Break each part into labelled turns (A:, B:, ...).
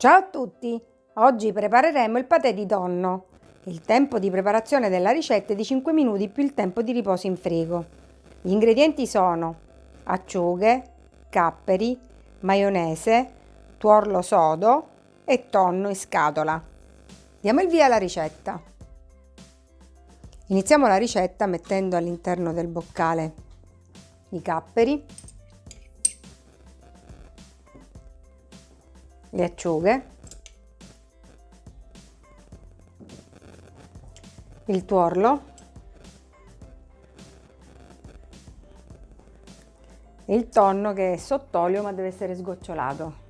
A: Ciao a tutti! Oggi prepareremo il patè di tonno. Il tempo di preparazione della ricetta è di 5 minuti più il tempo di riposo in frigo. Gli ingredienti sono acciughe, capperi, maionese, tuorlo sodo e tonno in scatola. Diamo il via alla ricetta. Iniziamo la ricetta mettendo all'interno del boccale i capperi le acciughe, il tuorlo, il tonno che è sott'olio ma deve essere sgocciolato.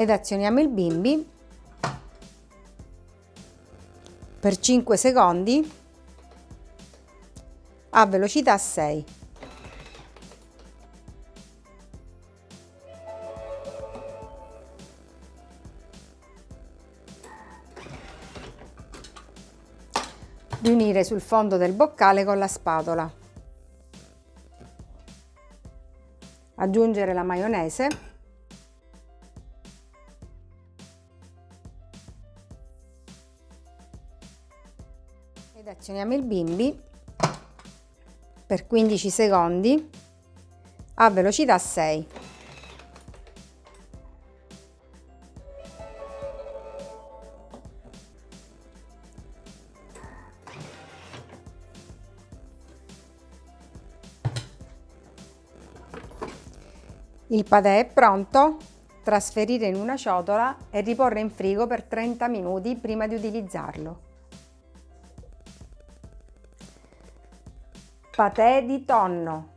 A: ed azioniamo il bimbi per 5 secondi a velocità 6. Riunire sul fondo del boccale con la spatola. Aggiungere la maionese ed azioniamo il bimbi per 15 secondi a velocità 6. Il patè è pronto, trasferire in una ciotola e riporre in frigo per 30 minuti prima di utilizzarlo. Patè di tonno.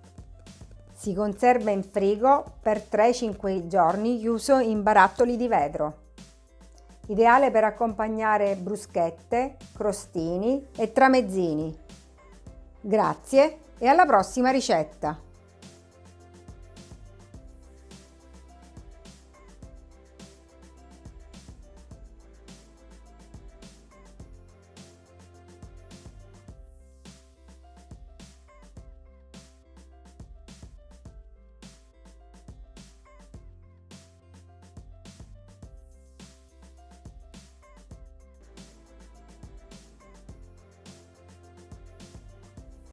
A: Si conserva in frigo per 3-5 giorni chiuso in barattoli di vetro. Ideale per accompagnare bruschette, crostini e tramezzini. Grazie e alla prossima ricetta!